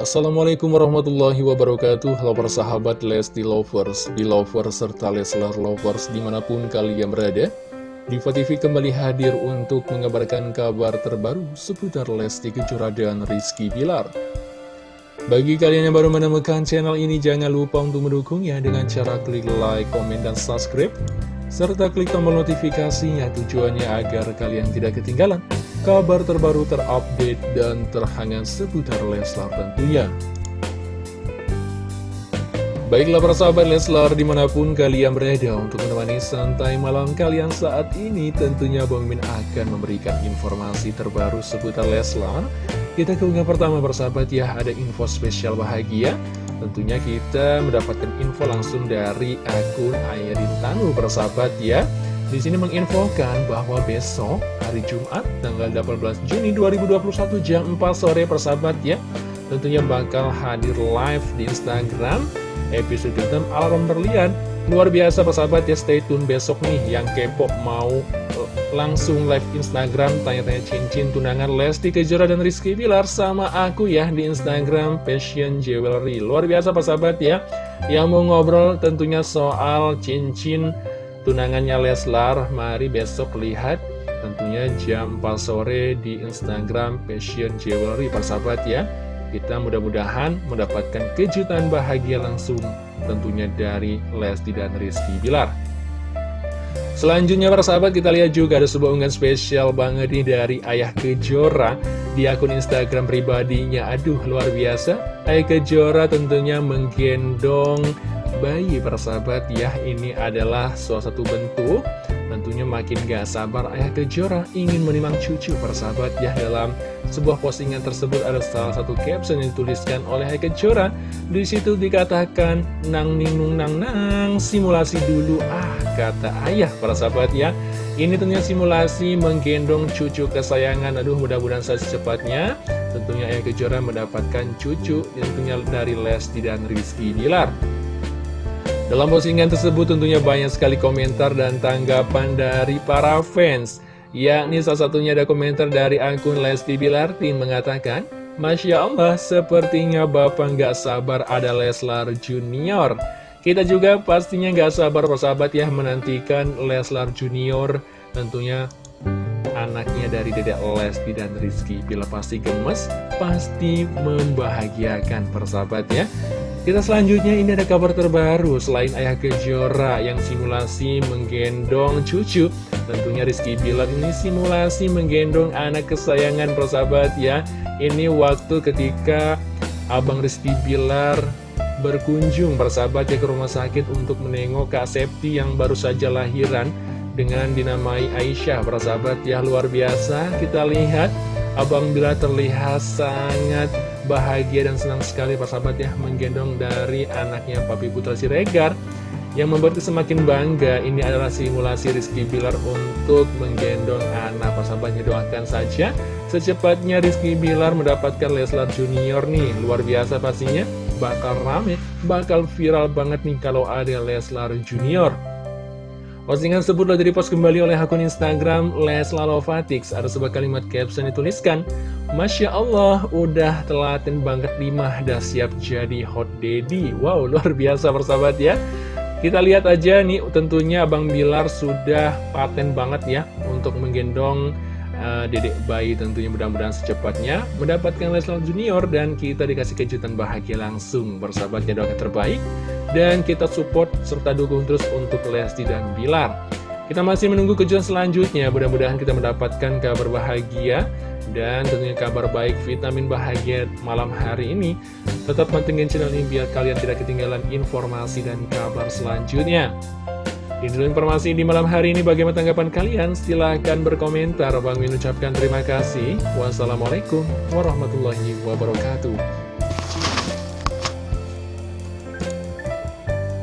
Assalamualaikum warahmatullahi wabarakatuh. Halo para sahabat Lesti Lovers, Belovers, serta Leslar Lovers di mana pun kalian berada Diva TV kembali hadir untuk mengabarkan kabar terbaru seputar Lesti Kejora dan Rizky Bilar. Bagi kalian yang baru menemukan channel ini jangan lupa untuk mendukungnya dengan cara klik like, komen, dan subscribe serta klik tombol notifikasinya tujuannya agar kalian tidak ketinggalan kabar terbaru terupdate dan terhangat seputar Leslar tentunya. Baiklah para sahabat Leslar di mana pun kalian berada untuk menemani santai malam kalian saat ini tentunya Bang Min akan memberikan informasi terbaru seputar Leslar. Kita keunggah pertama persahabat ya. Ada info spesial bahagia. Tentunya kita mendapatkan info langsung dari akun Ayrin Tanu persahabat ya di sini menginfokan bahwa besok hari Jumat tanggal 18 Juni 2021 jam 4 sore persahabat ya tentunya bakal hadir live di Instagram episode 6 alarm berlian. Luar biasa persahabat ya stay tune besok nih yang kepo mau eh, langsung live Instagram tanya-tanya cincin tunangan Lesti Kejora dan Rizky Bilar sama aku ya di Instagram Passion Jewelry. Luar biasa persahabat ya yang mau ngobrol tentunya soal cincin tunangannya Leslar Mari besok lihat. Tentunya jam 4 sore di Instagram Passion Jewelry persahabat ya. Kita mudah-mudahan mendapatkan kejutan bahagia langsung tentunya dari Lesti dan Rizky Bilar. Selanjutnya para sahabat kita lihat juga ada sebuah unggahan spesial banget nih dari Ayah Kejora di akun Instagram pribadinya. Aduh luar biasa. Ayah Kejora tentunya menggendong bayi persahabat. Ya ini adalah salah satu bentuk tentunya makin gak sabar ayah kejora ingin menimang cucu persahabat. Ya dalam sebuah postingan tersebut ada salah satu caption yang dituliskan oleh ayah kejora. Di situ dikatakan nang ning nang nang simulasi dulu. Ah kata ayah persahabat ya. Ini tentunya simulasi menggendong cucu kesayangan. Aduh mudah-mudahan secepatnya tentunya ayah kejora mendapatkan cucu tentunya dari Lesti dan Rizky Bilar dalam postingan tersebut tentunya banyak sekali komentar dan tanggapan dari para fans. Yakni salah satunya ada komentar dari akun Lesti Bilartin mengatakan, Masya Allah, sepertinya Bapak nggak sabar ada Leslar Junior. Kita juga pastinya nggak sabar persahabat ya menantikan Leslar Junior tentunya anaknya dari Dedek Lesti dan Rizky Bila pasti gemes, pasti membahagiakan persahabat ya kita selanjutnya ini ada kabar terbaru. Selain Ayah Kejora yang simulasi menggendong cucu Tentunya Rizky Bilar ini simulasi menggendong anak kesayangan persahabat ya. Ini waktu ketika Abang Rizky Bilar berkunjung persahabat ya ke rumah sakit untuk menengok Kak Septi yang baru saja lahiran dengan dinamai Aisyah. Persahabat ya luar biasa. Kita lihat Abang Bila terlihat sangat bahagia dan senang sekali persahabat ya menggendong dari anaknya Papi Putra Siregar yang membuat semakin bangga. Ini adalah simulasi Rizky Bilar untuk menggendong anak. Persahabatnya doakan saja. Secepatnya Rizky Bilar mendapatkan Leslar Junior nih. Luar biasa pastinya. Bakal rame bakal viral banget nih kalau ada Leslar Junior Postingan tersebut telah direpost kembali oleh akun Instagram Leslar Lovatix. Ada sebuah kalimat caption dituliskan, Masya Allah, udah telaten banget Dimah, dah siap jadi hot daddy. Wow, luar biasa persahabat ya. Kita lihat aja nih, tentunya Bang Bilar sudah paten banget ya untuk menggendong uh, dedek bayi tentunya mudah-mudahan secepatnya mendapatkan Leslar Junior dan kita dikasih kejutan bahagia langsung bersahabatnya doakan terbaik dan kita support serta dukung terus untuk Lesti dan Bilar. Kita masih menunggu kejutan selanjutnya, mudah-mudahan kita mendapatkan kabar bahagia dan tentunya kabar baik vitamin bahagia malam hari ini. Tetap pantengin channel ini biar kalian tidak ketinggalan informasi dan kabar selanjutnya. Ini dulu informasi di malam hari ini. Bagaimana tanggapan kalian? Silahkan berkomentar. Bang Min ucapkan terima kasih. Wassalamualaikum warahmatullahi wabarakatuh.